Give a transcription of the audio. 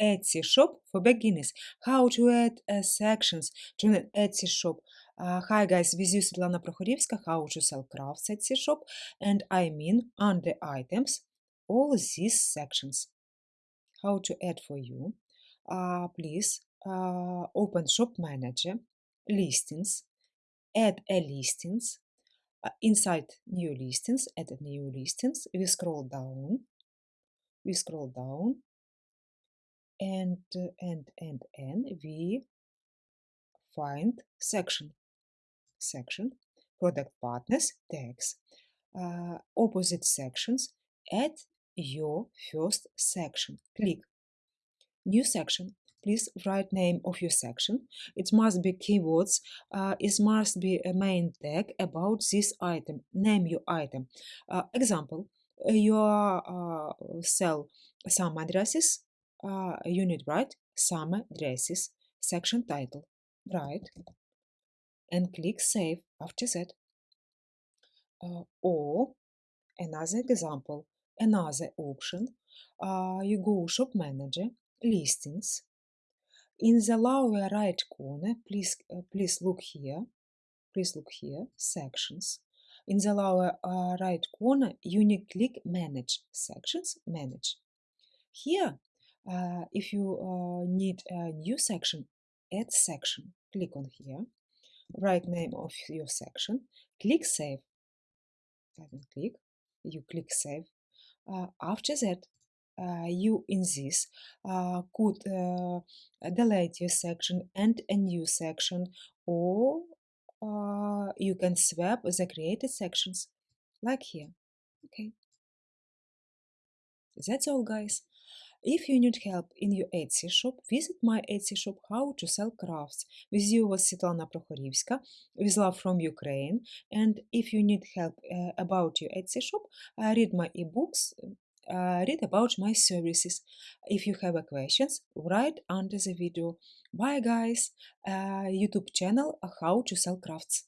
Etsy shop for beginners. How to add uh, sections to an Etsy shop. Uh, hi guys, with you Svetlana Prokhorivska, how to sell crafts Etsy shop. And I mean under items, all these sections. How to add for you. Uh, please uh, open shop manager, listings, add a listings. Uh, inside new listings, add new listings. We scroll down. We scroll down and and and and we find section section product partners tags uh, opposite sections add your first section. Click. New section. Please write name of your section. It must be keywords uh, it must be a main tag about this item. Name your item. Uh, example you uh, sell some addresses uh, unit right summer dresses section title right and click save after that. Uh, or another example another option uh, you go shop manager listings. In the lower right corner please uh, please look here please look here sections. In the lower uh, right corner you need click manage sections manage. Here if you uh, need a new section, add section. Click on here, write name of your section, click save. Button click, you click save. Uh, after that, you in this could delete your section and a new section, or you can swap the created sections, like here. Okay. That's all, guys. If you need help in your Etsy shop, visit my Etsy shop How to Sell Crafts. With you was Svetlana Prokhorivska, with love from Ukraine. And if you need help uh, about your Etsy shop, uh, read my ebooks, uh, read about my services. If you have questions, write under the video. Bye guys! Uh, YouTube channel How to Sell Crafts.